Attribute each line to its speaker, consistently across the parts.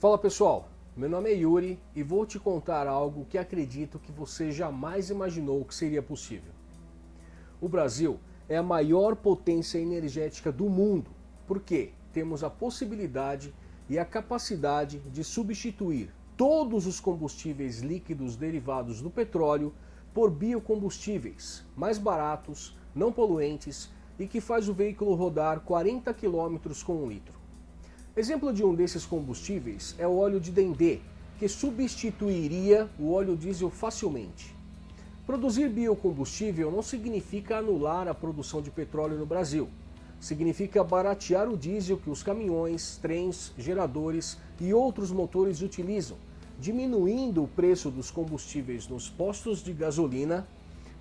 Speaker 1: Fala pessoal, meu nome é Yuri e vou te contar algo que acredito que você jamais imaginou que seria possível. O Brasil é a maior potência energética do mundo, porque temos a possibilidade e a capacidade de substituir todos os combustíveis líquidos derivados do petróleo por biocombustíveis mais baratos, não poluentes e que faz o veículo rodar 40 km com um litro. Exemplo de um desses combustíveis é o óleo de dendê, que substituiria o óleo diesel facilmente. Produzir biocombustível não significa anular a produção de petróleo no Brasil. Significa baratear o diesel que os caminhões, trens, geradores e outros motores utilizam, diminuindo o preço dos combustíveis nos postos de gasolina,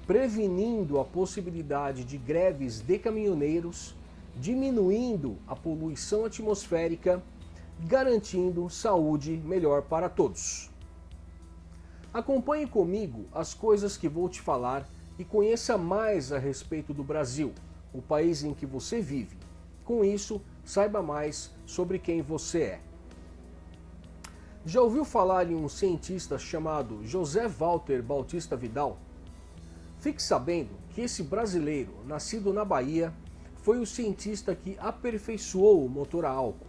Speaker 1: prevenindo a possibilidade de greves de caminhoneiros, diminuindo a poluição atmosférica, garantindo saúde melhor para todos. Acompanhe comigo as coisas que vou te falar e conheça mais a respeito do Brasil, o país em que você vive. Com isso, saiba mais sobre quem você é. Já ouviu falar em um cientista chamado José Walter Bautista Vidal? Fique sabendo que esse brasileiro, nascido na Bahia, foi o cientista que aperfeiçoou o motor a álcool.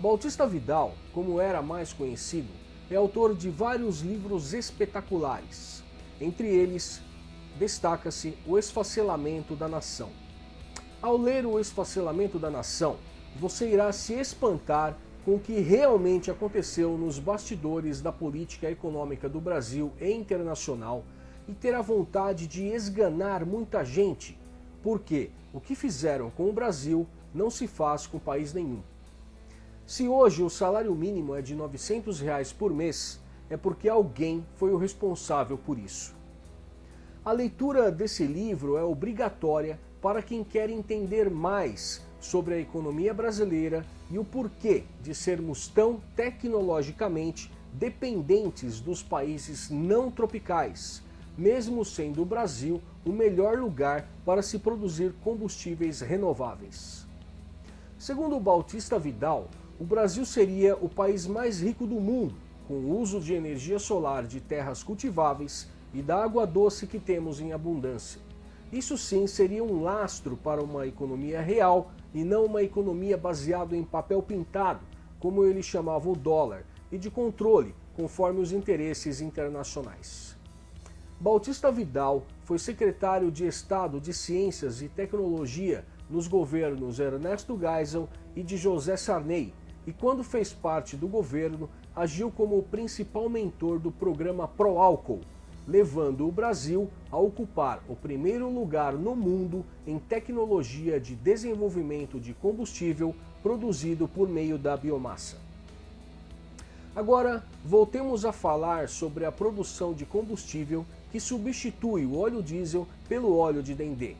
Speaker 1: Bautista Vidal, como era mais conhecido, é autor de vários livros espetaculares. Entre eles, destaca-se O Esfacelamento da Nação. Ao ler O Esfacelamento da Nação, você irá se espantar com o que realmente aconteceu nos bastidores da política econômica do Brasil e internacional e terá vontade de esganar muita gente, porque o que fizeram com o Brasil não se faz com país nenhum. Se hoje o salário mínimo é de 900 reais por mês, é porque alguém foi o responsável por isso. A leitura desse livro é obrigatória para quem quer entender mais sobre a economia brasileira e o porquê de sermos tão tecnologicamente dependentes dos países não tropicais, mesmo sendo o Brasil o melhor lugar para se produzir combustíveis renováveis. Segundo Bautista Vidal, o Brasil seria o país mais rico do mundo, com o uso de energia solar de terras cultiváveis e da água doce que temos em abundância. Isso sim seria um lastro para uma economia real e não uma economia baseada em papel pintado, como ele chamava o dólar, e de controle, conforme os interesses internacionais. Bautista Vidal foi secretário de Estado de Ciências e Tecnologia nos governos Ernesto Geisel e de José Sarney, e quando fez parte do governo, agiu como o principal mentor do programa Proálcool, levando o Brasil a ocupar o primeiro lugar no mundo em tecnologia de desenvolvimento de combustível produzido por meio da biomassa. Agora, voltemos a falar sobre a produção de combustível que substitui o óleo diesel pelo óleo de dendê.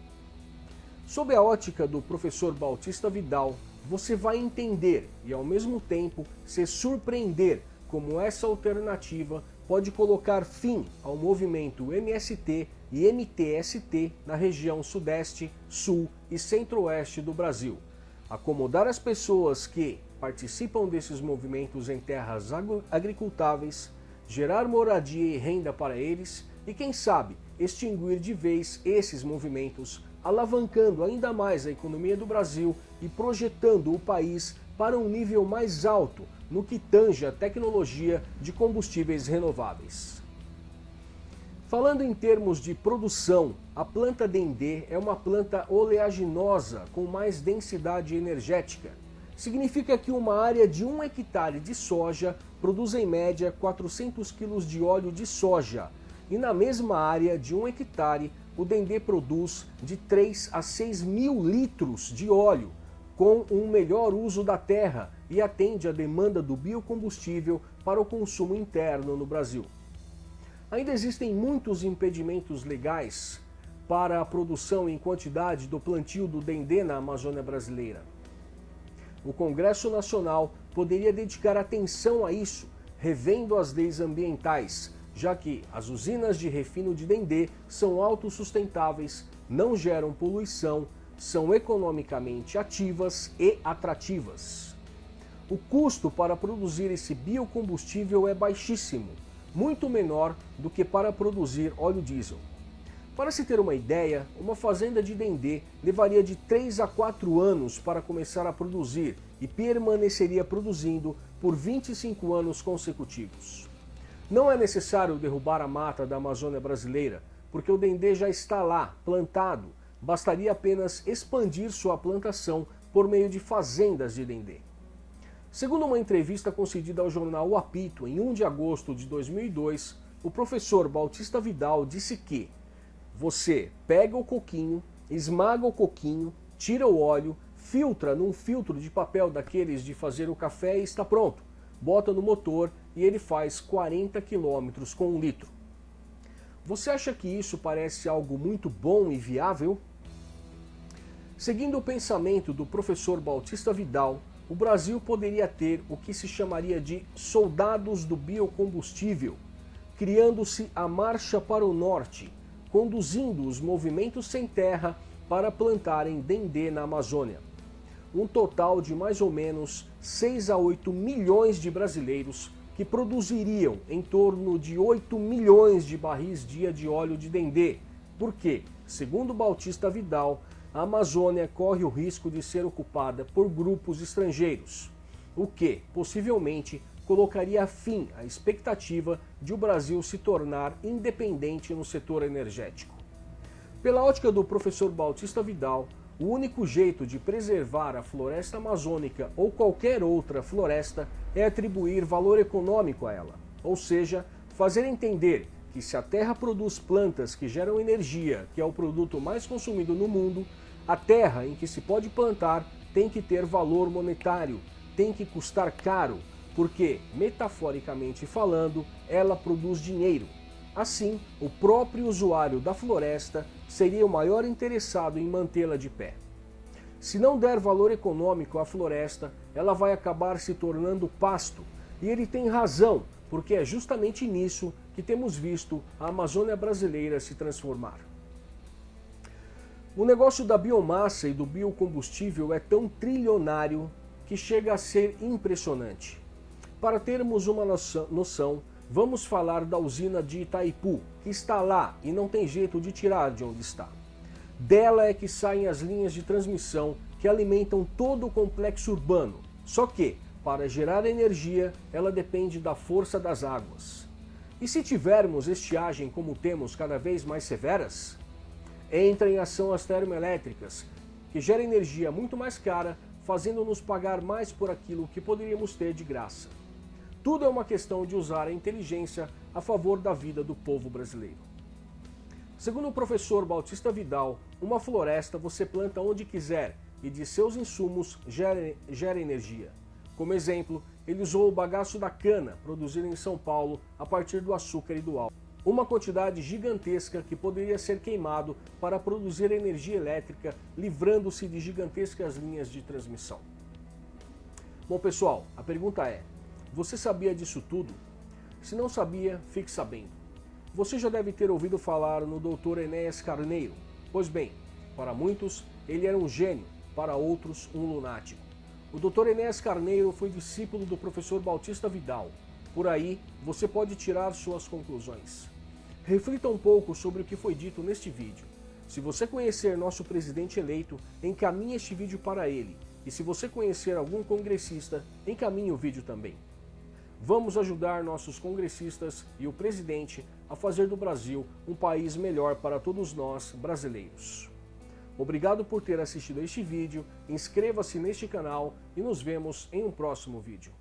Speaker 1: Sob a ótica do professor Bautista Vidal, você vai entender e ao mesmo tempo se surpreender como essa alternativa pode colocar fim ao movimento MST e MTST na região sudeste, sul e centro-oeste do Brasil, acomodar as pessoas que participam desses movimentos em terras agricultáveis, gerar moradia e renda para eles e, quem sabe, extinguir de vez esses movimentos, alavancando ainda mais a economia do Brasil e projetando o país para um nível mais alto no que tange a tecnologia de combustíveis renováveis. Falando em termos de produção, a planta Dendê é uma planta oleaginosa com mais densidade energética. Significa que uma área de 1 hectare de soja produz em média 400 kg de óleo de soja, e na mesma área de 1 hectare o Dendê produz de 3 a 6 mil litros de óleo, com um melhor uso da terra e atende à demanda do biocombustível para o consumo interno no Brasil. Ainda existem muitos impedimentos legais para a produção em quantidade do plantio do dendê na Amazônia brasileira. O Congresso Nacional poderia dedicar atenção a isso, revendo as leis ambientais, já que as usinas de refino de dendê são autossustentáveis, não geram poluição, são economicamente ativas e atrativas. o custo para produzir esse biocombustível é baixíssimo, muito menor do que para produzir óleo diesel. Para se ter uma ideia, uma fazenda de dendê levaria de 3 a 4 anos para começar a produzir e permaneceria produzindo por 25 anos consecutivos. Não é necessário derrubar a mata da Amazônia brasileira, porque o dendê já está lá, plantado. Bastaria apenas expandir sua plantação por meio de fazendas de dendê. Segundo uma entrevista concedida ao jornal O Apito em 1 de agosto de 2002, o professor Bautista Vidal disse que você pega o coquinho, esmaga o coquinho, tira o óleo, filtra num filtro de papel daqueles de fazer o café e está pronto. Bota no motor e ele faz 40 km com um litro. Você acha que isso parece algo muito bom e viável? Seguindo o pensamento do professor Bautista Vidal, o Brasil poderia ter o que se chamaria de soldados do biocombustível, criando-se a Marcha para o Norte, conduzindo os movimentos sem terra para plantarem dendê na Amazônia. Um total de mais ou menos 6 a 8 milhões de brasileiros que produziriam em torno de 8 milhões de barris dia de óleo de dendê, porque, segundo Bautista Vidal, a Amazônia corre o risco de ser ocupada por grupos estrangeiros, o que, possivelmente, colocaria fim à expectativa de o Brasil se tornar independente no setor energético. Pela ótica do professor Bautista Vidal, o único jeito de preservar a floresta amazônica ou qualquer outra floresta é atribuir valor econômico a ela, ou seja, fazer entender que se a terra produz plantas que geram energia, que é o produto mais consumido no mundo, a terra em que se pode plantar tem que ter valor monetário, tem que custar caro, porque, metaforicamente falando, ela produz dinheiro. Assim, o próprio usuário da floresta seria o maior interessado em mantê-la de pé. Se não der valor econômico à floresta, ela vai acabar se tornando pasto. E ele tem razão, porque é justamente nisso que temos visto a Amazônia brasileira se transformar. O negócio da biomassa e do biocombustível é tão trilionário que chega a ser impressionante. Para termos uma noção, vamos falar da usina de Itaipu, que está lá e não tem jeito de tirar de onde está. Dela é que saem as linhas de transmissão que alimentam todo o complexo urbano. Só que, para gerar energia, ela depende da força das águas. E se tivermos estiagem como temos cada vez mais severas? Entra em ação as termoelétricas, que geram energia muito mais cara, fazendo-nos pagar mais por aquilo que poderíamos ter de graça. Tudo é uma questão de usar a inteligência a favor da vida do povo brasileiro. Segundo o professor Bautista Vidal, uma floresta você planta onde quiser e de seus insumos gera, gera energia. Como exemplo, ele usou o bagaço da cana, produzido em São Paulo a partir do açúcar e do álcool. Uma quantidade gigantesca que poderia ser queimado para produzir energia elétrica, livrando-se de gigantescas linhas de transmissão. Bom pessoal, a pergunta é, você sabia disso tudo? Se não sabia, fique sabendo. Você já deve ter ouvido falar no Dr. Enéas Carneiro. Pois bem, para muitos, ele era um gênio, para outros, um lunático. O Dr. Enéas Carneiro foi discípulo do professor Bautista Vidal. Por aí, você pode tirar suas conclusões. Reflita um pouco sobre o que foi dito neste vídeo. Se você conhecer nosso presidente eleito, encaminhe este vídeo para ele. E se você conhecer algum congressista, encaminhe o vídeo também. Vamos ajudar nossos congressistas e o presidente a fazer do Brasil um país melhor para todos nós brasileiros. Obrigado por ter assistido a este vídeo, inscreva-se neste canal e nos vemos em um próximo vídeo.